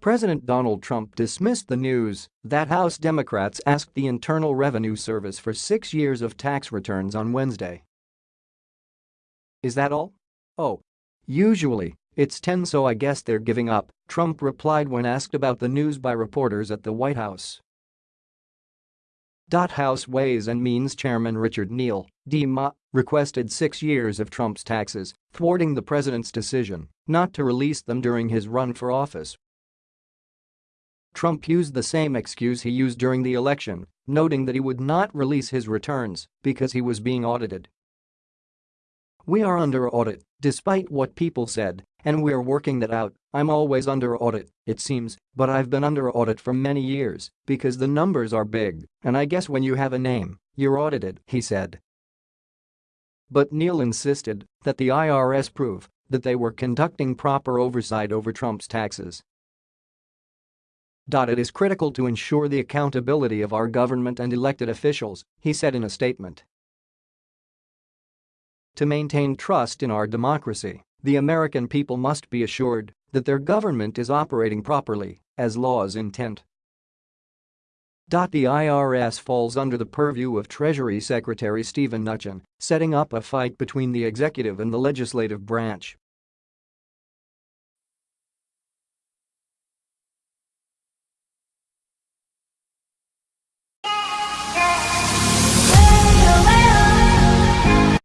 President Donald Trump dismissed the news that House Democrats asked the Internal Revenue Service for six years of tax returns on Wednesday. Is that all? Oh. Usually, it's 10 so I guess they're giving up, Trump replied when asked about the news by reporters at the White House. House Ways and Means Chairman Richard Neal, DMA, requested six years of Trump's taxes, thwarting the president's decision not to release them during his run for office. Trump used the same excuse he used during the election, noting that he would not release his returns because he was being audited. We are under audit, despite what people said, and we're working that out, I'm always under audit, it seems, but I've been under audit for many years because the numbers are big, and I guess when you have a name, you're audited, he said. But Neal insisted that the IRS prove that they were conducting proper oversight over Trump's taxes. It is critical to ensure the accountability of our government and elected officials, he said in a statement. To maintain trust in our democracy, the American people must be assured that their government is operating properly, as laws intend. The IRS falls under the purview of Treasury Secretary Steven Mnuchin, setting up a fight between the executive and the legislative branch